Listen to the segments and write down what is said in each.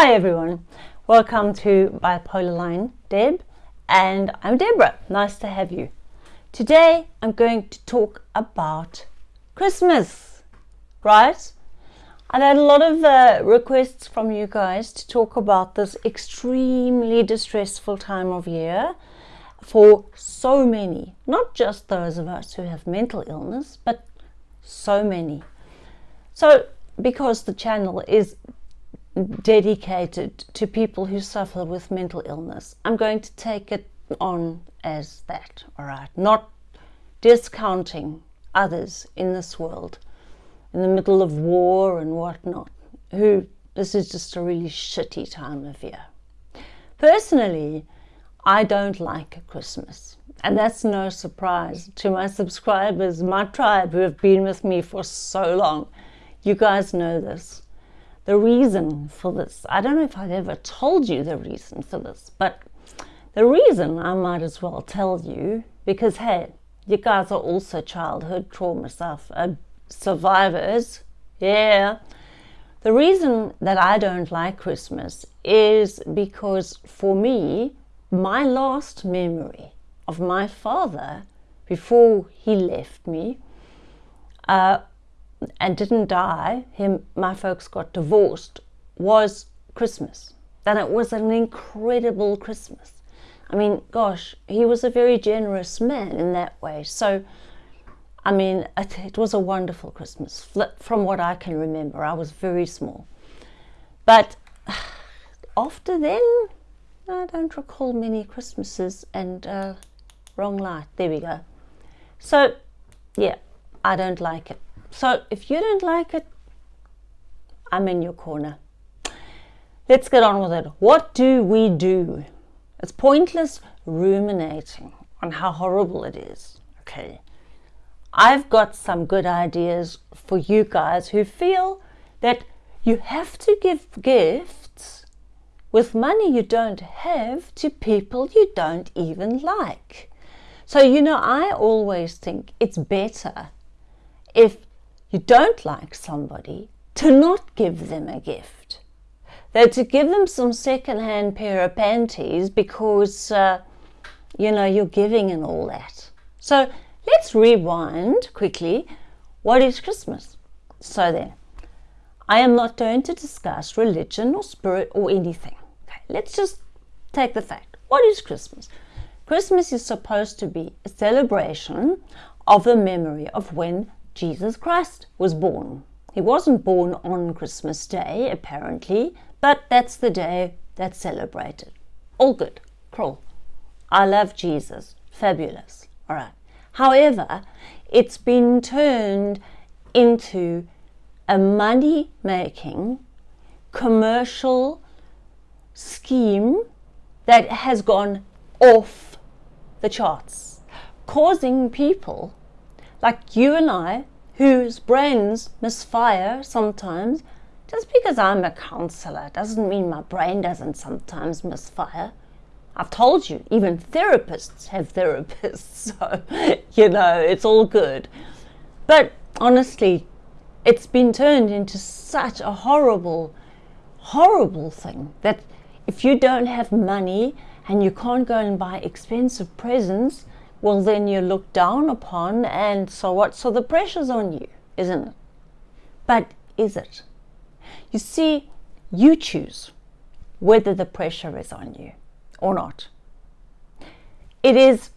Hi everyone, welcome to Bipolar Line Deb and I'm Deborah, nice to have you. Today I'm going to talk about Christmas, right? I've had a lot of uh, requests from you guys to talk about this extremely distressful time of year for so many, not just those of us who have mental illness, but so many. So because the channel is dedicated to people who suffer with mental illness. I'm going to take it on as that, all right? Not discounting others in this world, in the middle of war and whatnot, who this is just a really shitty time of year. Personally, I don't like a Christmas. And that's no surprise to my subscribers, my tribe who have been with me for so long. You guys know this the reason for this. I don't know if I've ever told you the reason for this, but the reason I might as well tell you because, hey, you guys are also childhood trauma stuff, uh, survivors. Yeah. The reason that I don't like Christmas is because for me, my last memory of my father before he left me uh, and didn't die, him, my folks got divorced, was Christmas. And it was an incredible Christmas. I mean, gosh, he was a very generous man in that way. So, I mean, it, it was a wonderful Christmas from what I can remember. I was very small. But after then, I don't recall many Christmases and uh, wrong light. There we go. So, yeah, I don't like it. So if you don't like it, I'm in your corner. Let's get on with it. What do we do? It's pointless ruminating on how horrible it is. Okay. I've got some good ideas for you guys who feel that you have to give gifts with money you don't have to people you don't even like. So, you know, I always think it's better if you don't like somebody, to not give them a gift. Though to give them some second-hand pair of panties because, uh, you know, you're giving and all that. So let's rewind quickly. What is Christmas? So then, I am not going to discuss religion or spirit or anything. Okay, let's just take the fact. What is Christmas? Christmas is supposed to be a celebration of the memory of when Jesus Christ was born. He wasn't born on Christmas Day, apparently, but that's the day that's celebrated. All good. Cool. I love Jesus. Fabulous. All right. However, it's been turned into a money making commercial scheme that has gone off the charts, causing people like you and I, whose brains misfire sometimes, just because I'm a counselor doesn't mean my brain doesn't sometimes misfire. I've told you, even therapists have therapists, so, you know, it's all good. But honestly, it's been turned into such a horrible, horrible thing that if you don't have money and you can't go and buy expensive presents, well then you're looked down upon and so what? So the pressure's on you, isn't it? But is it? You see, you choose whether the pressure is on you or not. It is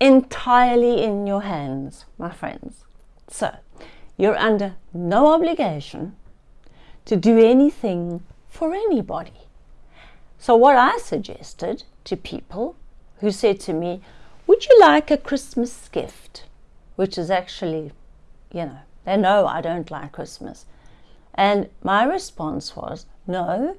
entirely in your hands, my friends. So, you're under no obligation to do anything for anybody. So what I suggested to people who said to me, would you like a Christmas gift? Which is actually, you know, they know I don't like Christmas. And my response was, no,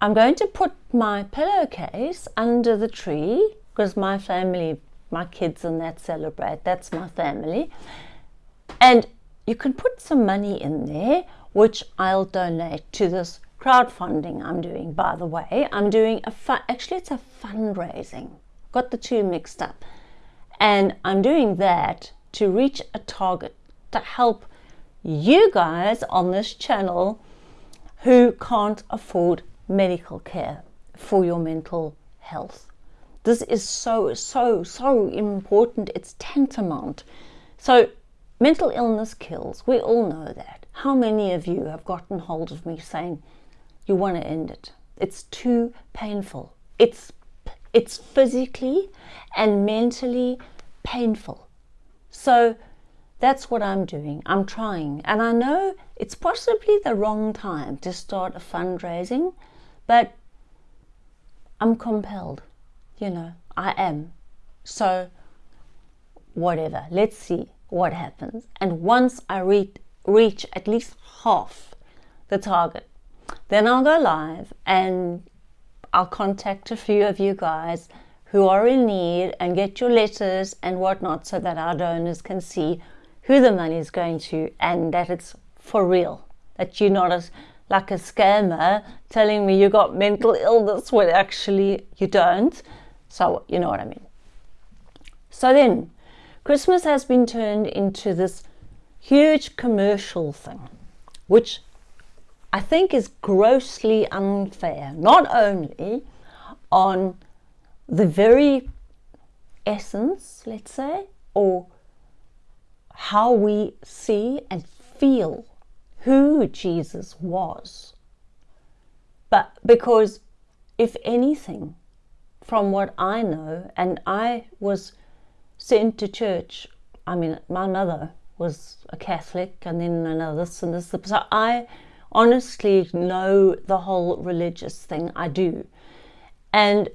I'm going to put my pillowcase under the tree because my family, my kids and that celebrate, that's my family. And you can put some money in there, which I'll donate to this crowdfunding I'm doing, by the way. I'm doing a, actually it's a fundraising got the two mixed up. And I'm doing that to reach a target to help you guys on this channel who can't afford medical care for your mental health. This is so, so, so important. It's tantamount. So, mental illness kills. We all know that. How many of you have gotten hold of me saying, you want to end it? It's too painful. It's, it's physically and mentally painful. So, that's what I'm doing. I'm trying. And I know it's possibly the wrong time to start a fundraising, but I'm compelled. You know, I am. So, whatever. Let's see what happens. And once I reach, reach at least half the target, then I'll go live and I'll contact a few of you guys who are in need and get your letters and whatnot so that our donors can see who the money is going to and that it's for real. That you're not a, like a scammer telling me you got mental illness when actually you don't. So, you know what I mean. So then, Christmas has been turned into this huge commercial thing, which I think is grossly unfair, not only on the very essence, let's say, or how we see and feel who Jesus was, but because if anything, from what I know, and I was sent to church. I mean, my mother was a Catholic, and then another this and this. So I honestly know the whole religious thing. I do, and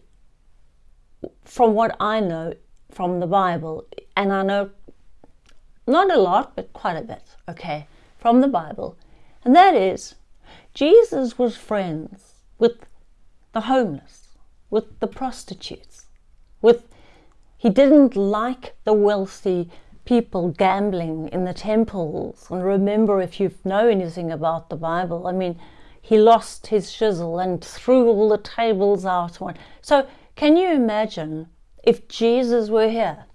from what I know from the Bible, and I know not a lot, but quite a bit. Okay, from the Bible, and that is Jesus was friends with the homeless, with the prostitutes, with he didn't like the wealthy people gambling in the temples. And remember, if you know anything about the Bible, I mean, he lost his chisel and threw all the tables out. So, can you imagine if Jesus were here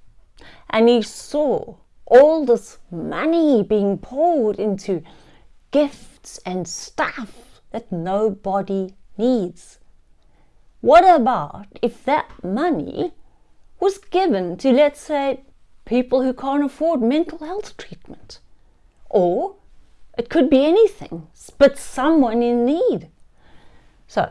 and he saw all this money being poured into gifts and stuff that nobody needs? What about if that money was given to, let's say, people who can't afford mental health treatment. Or it could be anything, but someone in need. So,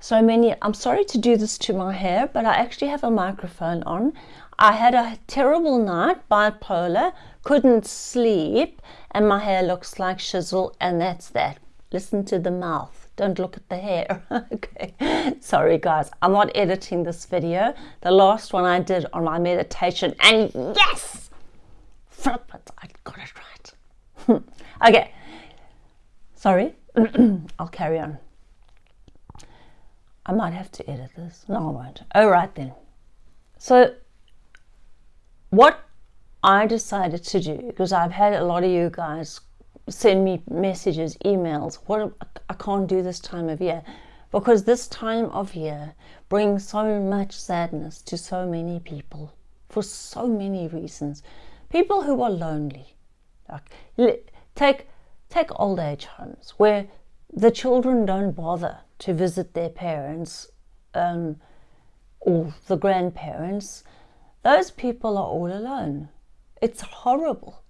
so many, I'm sorry to do this to my hair, but I actually have a microphone on. I had a terrible night, bipolar, couldn't sleep, and my hair looks like shizzle, and that's that. Listen to the mouth. Don't look at the hair. okay. Sorry, guys. I'm not editing this video. The last one I did on my meditation, and yes! Flip it. I got it right. okay. Sorry. I'll carry on. I might have to edit this. No, I won't. All right, then. So, what I decided to do, because I've had a lot of you guys send me messages, emails. What I can't do this time of year because this time of year brings so much sadness to so many people for so many reasons. People who are lonely, like take take old age homes where the children don't bother to visit their parents um, or the grandparents. Those people are all alone. It's horrible.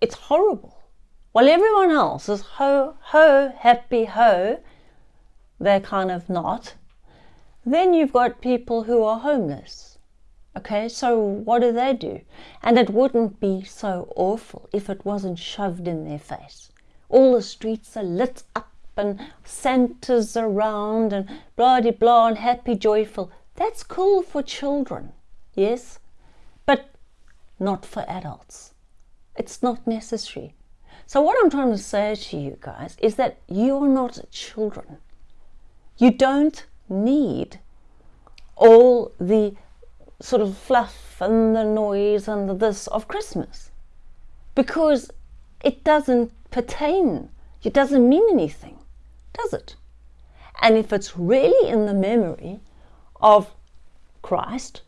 It's horrible. While everyone else is ho, ho, happy, ho, they're kind of not. Then you've got people who are homeless. Okay, so what do they do? And it wouldn't be so awful if it wasn't shoved in their face. All the streets are lit up and Santa's around and blah de blah and happy, joyful. That's cool for children, yes, but not for adults. It's not necessary. So, what I'm trying to say to you guys is that you're not children. You don't need all the sort of fluff and the noise and the this of Christmas because it doesn't pertain, it doesn't mean anything, does it? And if it's really in the memory of Christ,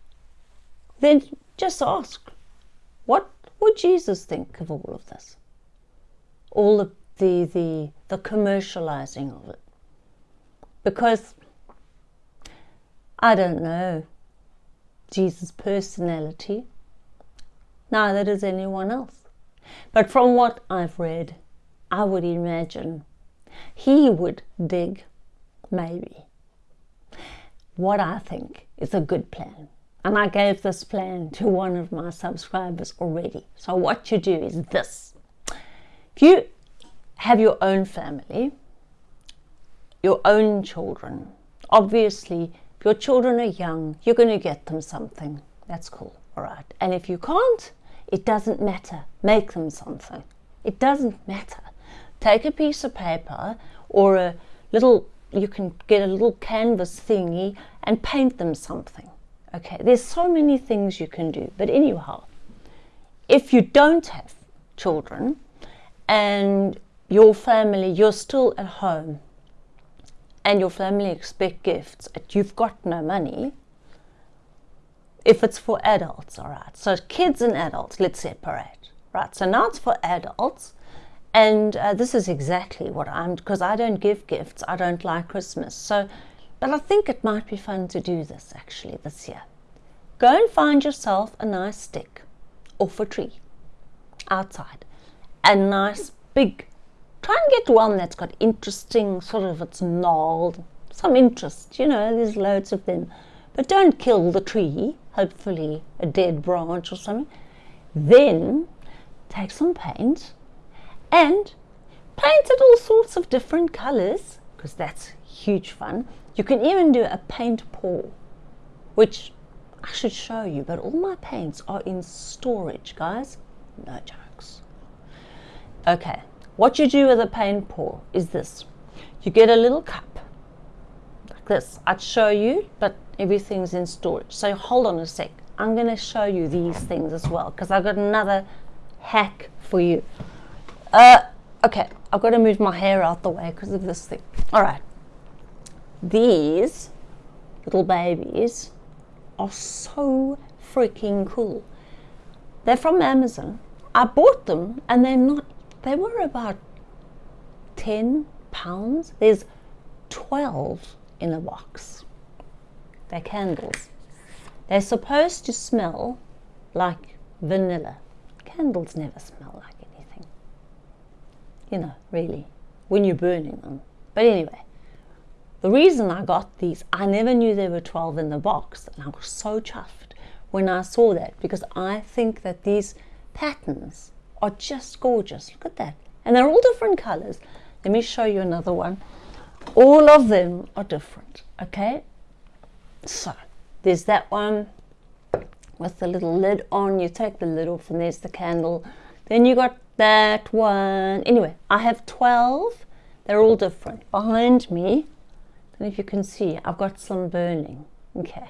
then just ask, what would Jesus think of all of this? All the the the the commercializing of it because I don't know Jesus' personality, neither does anyone else. But from what I've read, I would imagine he would dig, maybe, what I think is a good plan. And I gave this plan to one of my subscribers already. So what you do is this. If you have your own family, your own children, obviously if your children are young, you're going to get them something. That's cool, all right. And if you can't, it doesn't matter. Make them something. It doesn't matter. Take a piece of paper or a little, you can get a little canvas thingy and paint them something. Okay, there's so many things you can do. But anyhow, if you don't have children and your family, you're still at home and your family expect gifts and you've got no money, if it's for adults, all right. So kids and adults, let's separate, right? So now it's for adults. And uh, this is exactly what I'm, because I don't give gifts. I don't like Christmas. So but I think it might be fun to do this actually this year. Go and find yourself a nice stick off a tree outside. A nice big, try and get one that's got interesting, sort of it's gnarled, some interest, you know, there's loads of them. But don't kill the tree, hopefully a dead branch or something. Then take some paint and paint it all sorts of different colors because that's huge fun. You can even do a paint pour, which I should show you, but all my paints are in storage, guys. No jokes. Okay, what you do with a paint pour is this. You get a little cup, like this. I'd show you, but everything's in storage. So hold on a sec. I'm going to show you these things as well, because I've got another hack for you. Uh, okay, I've got to move my hair out the way because of this thing. All right these little babies are so freaking cool. They're from Amazon. I bought them and they're not, they were about 10 pounds. There's 12 in a box. They're candles. They're supposed to smell like vanilla. Candles never smell like anything. You know, really, when you're burning them. But anyway, the reason I got these, I never knew there were 12 in the box, and I was so chuffed when I saw that because I think that these patterns are just gorgeous. Look at that. And they're all different colors. Let me show you another one. All of them are different, okay? So, there's that one with the little lid on. You take the lid off and there's the candle. Then you got that one. Anyway, I have 12. They're all different. Behind me, and if you can see, I've got some burning. Okay.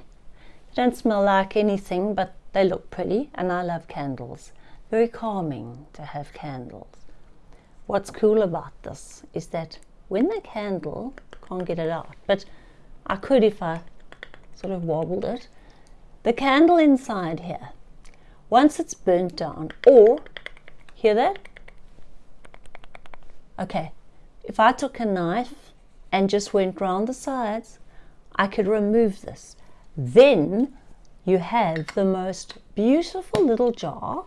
They don't smell like anything, but they look pretty, and I love candles. Very calming to have candles. What's cool about this is that when the candle, can't get it out, but I could if I sort of wobbled it, the candle inside here, once it's burnt down, or, hear that? Okay, if I took a knife and just went round the sides, I could remove this. Then you have the most beautiful little jar,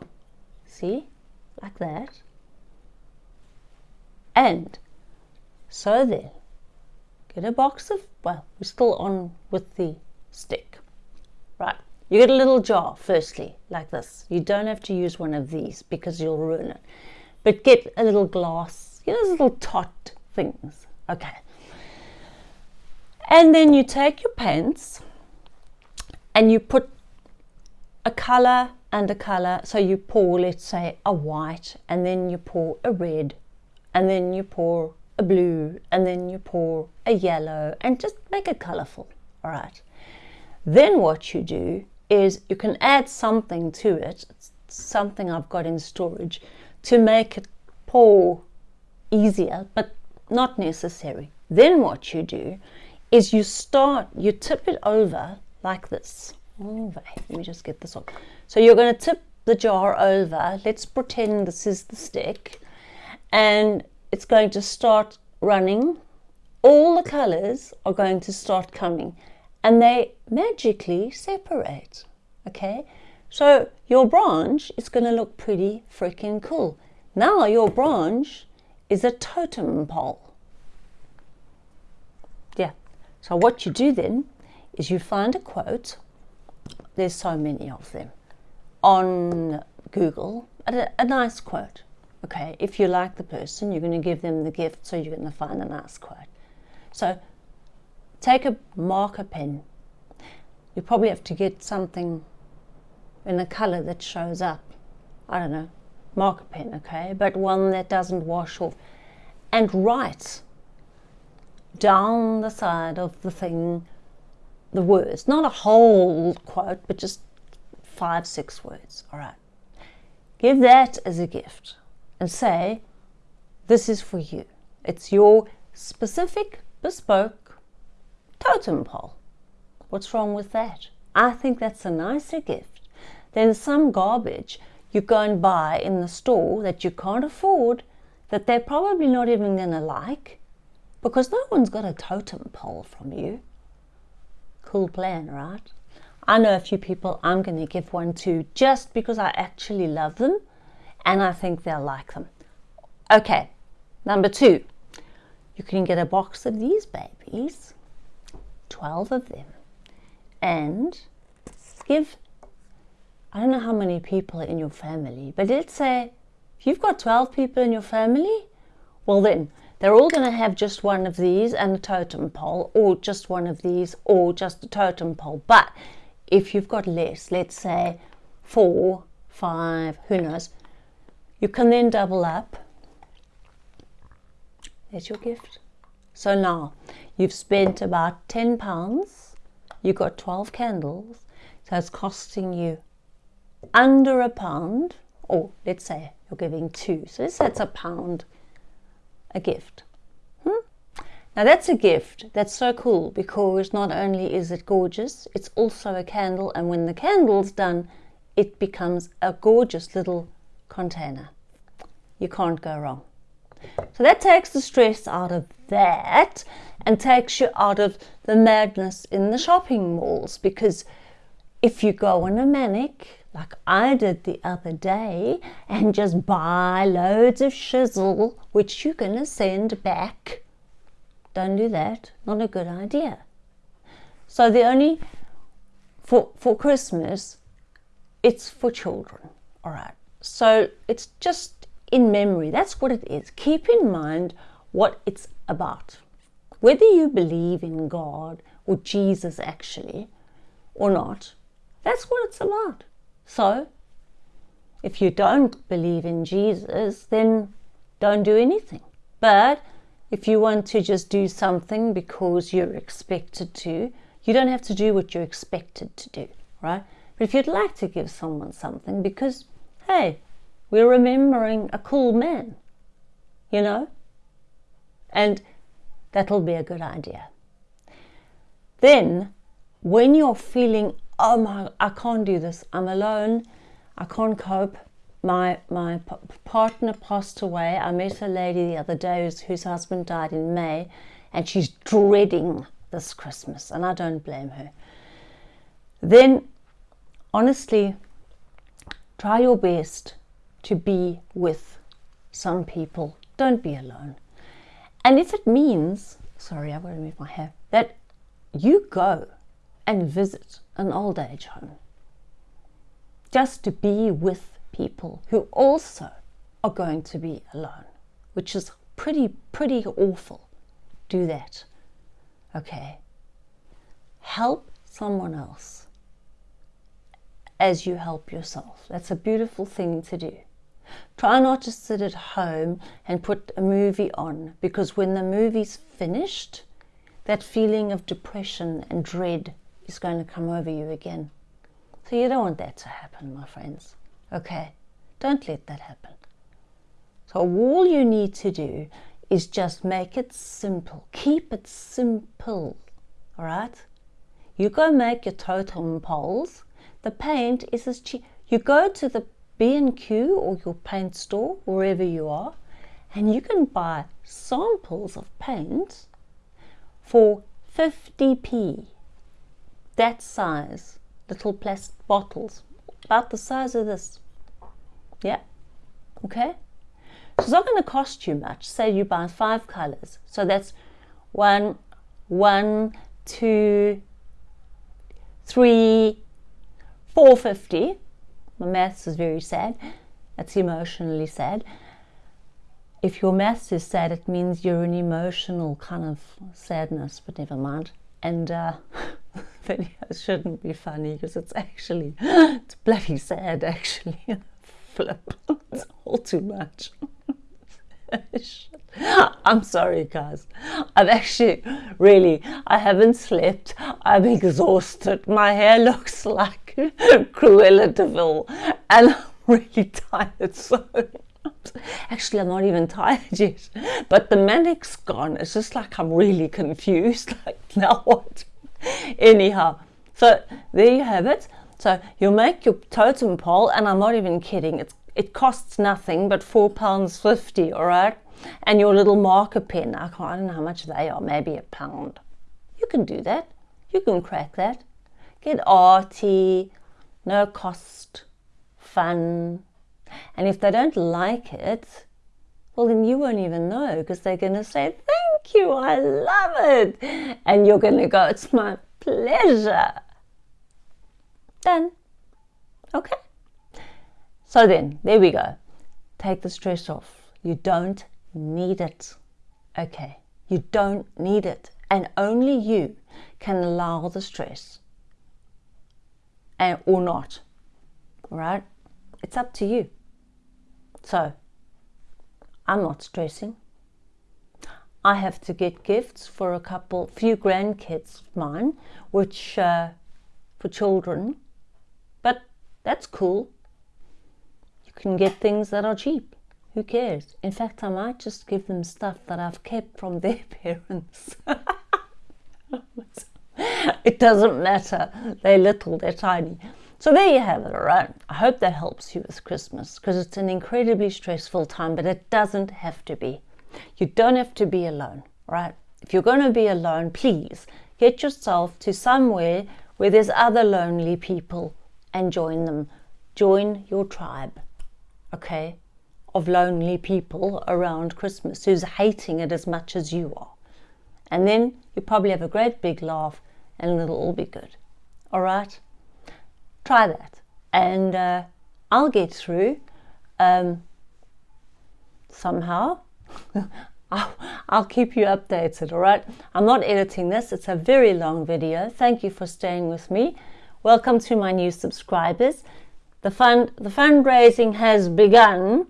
see, like that. And so then, get a box of, well, we're still on with the stick, right? You get a little jar, firstly, like this. You don't have to use one of these because you'll ruin it. But get a little glass, you know, those little tot things. Okay. And then you take your pens and you put a color and a color. So you pour, let's say, a white, and then you pour a red, and then you pour a blue, and then you pour a yellow, and just make it colorful. All right. Then what you do is you can add something to it, something I've got in storage, to make it pour easier, but not necessary. Then what you do is you start, you tip it over like this. Let me just get this off. So you're going to tip the jar over. Let's pretend this is the stick. And it's going to start running. All the colors are going to start coming and they magically separate. Okay, so your branch is going to look pretty freaking cool. Now your branch is a totem pole. Yeah, so what you do then is you find a quote, there's so many of them, on Google, a, a nice quote. Okay, if you like the person, you're going to give them the gift, so you're going to find a nice quote. So take a marker pen. You probably have to get something in a color that shows up. I don't know, marker pen, okay, but one that doesn't wash off. And write down the side of the thing the words, not a whole quote, but just five, six words. All right. Give that as a gift and say, This is for you. It's your specific, bespoke totem pole. What's wrong with that? I think that's a nicer gift than some garbage you go and buy in the store that you can't afford, that they're probably not even going to like, because no one's got a totem pole from you. Cool plan, right? I know a few people I'm going to give one to just because I actually love them and I think they'll like them. Okay, number two, you can get a box of these babies, 12 of them, and give, I don't know how many people in your family, but let's say you've got 12 people in your family, well then, they're all going to have just one of these and a totem pole, or just one of these, or just a totem pole. But if you've got less, let's say four, five, who knows, you can then double up. There's your gift. So now you've spent about 10 pounds, You've got 12 candles, so it's costing you under a pound, or let's say you're giving two, so that's a pound a gift. Hmm? Now that's a gift. That's so cool because not only is it gorgeous, it's also a candle and when the candle's done, it becomes a gorgeous little container. You can't go wrong. So that takes the stress out of that and takes you out of the madness in the shopping malls because if you go on a manic like I did the other day and just buy loads of shizzle, which you're going to send back. Don't do that. Not a good idea. So the only, for, for Christmas, it's for children. All right. So it's just in memory. That's what it is. Keep in mind what it's about. Whether you believe in God or Jesus actually or not, that's what it's about. So, if you don't believe in Jesus, then don't do anything. But if you want to just do something because you're expected to, you don't have to do what you're expected to do, right? But if you'd like to give someone something because, hey, we're remembering a cool man, you know? And that'll be a good idea. Then, when you're feeling oh my, I can't do this. I'm alone. I can't cope. My my partner passed away. I met a lady the other day whose, whose husband died in May, and she's dreading this Christmas, and I don't blame her. Then, honestly, try your best to be with some people. Don't be alone. And if it means, sorry, I've got to move my hair, that you go and visit an old age home. Just to be with people who also are going to be alone, which is pretty, pretty awful. Do that. Okay. Help someone else as you help yourself. That's a beautiful thing to do. Try not to sit at home and put a movie on because when the movie's finished, that feeling of depression and dread is going to come over you again. So you don't want that to happen, my friends. Okay? Don't let that happen. So all you need to do is just make it simple. Keep it simple. All right? You go make your totem poles. The paint is as cheap. You go to the B&Q or your paint store, wherever you are, And you can buy samples of paint for 50p. That size, little plastic bottles, about the size of this. Yeah, okay? So it's not going to cost you much. Say you buy five colors. So that's one, one, two, three, four fifty. My maths is very sad. That's emotionally sad if your maths is sad, it means you're an emotional kind of sadness, but never mind. And uh, videos shouldn't be funny because it's actually, it's bloody sad actually. Flip, it's all too much. I'm sorry, guys. I've actually really, I haven't slept. I'm exhausted. My hair looks like Cruella de Vil, and I'm really tired. So Actually, I'm not even tired yet, but the manic's gone. It's just like I'm really confused. Like, now what? Anyhow, so there you have it. So you make your totem pole, and I'm not even kidding. It's it costs nothing but four pounds fifty. All right, and your little marker pen. I, I don't know how much they are. Maybe a pound. You can do that. You can crack that. Get arty, no cost, fun, and if they don't like it, well, then you won't even know because they're going to say, Thank you, I love it. And you're going to go, It's my pleasure. Done. Okay. So then, there we go. Take the stress off. You don't need it. Okay. You don't need it. And only you can allow the stress and or not. Right? It's up to you. So, I'm not stressing. I have to get gifts for a couple, few grandkids of mine, which uh, for children, but that's cool. You can get things that are cheap. Who cares? In fact, I might just give them stuff that I've kept from their parents. it doesn't matter. They're little, they're tiny. So there you have it, all right? I hope that helps you with Christmas because it's an incredibly stressful time, but it doesn't have to be. You don't have to be alone, right? If you're going to be alone, please get yourself to somewhere where there's other lonely people and join them. Join your tribe, okay, of lonely people around Christmas who's hating it as much as you are. And then you probably have a great big laugh and it'll all be good. All right? Try that and uh, I'll get through um, somehow. I'll, keep you updated, all right? I'm not editing this, it's a very long video. Thank you for staying with me. Welcome to my new subscribers. The fund the fundraising has begun.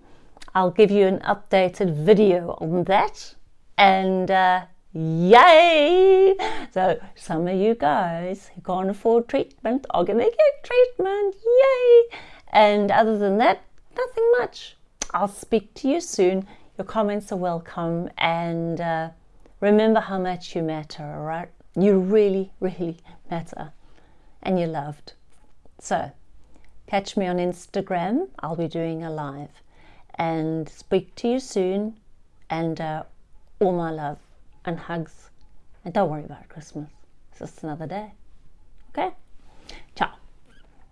I'll give you an updated video on that. And uh, Yay! So some of you guys who can't afford treatment are going to get treatment. Yay! And other than that, nothing much. I'll speak to you soon. Your comments are welcome. And uh, remember how much you matter, all right? You really, really matter. And you're loved. So catch me on Instagram. I'll be doing a live. And speak to you soon. And uh, all my love and hugs. And don't worry about Christmas. It's just another day. Okay? Ciao.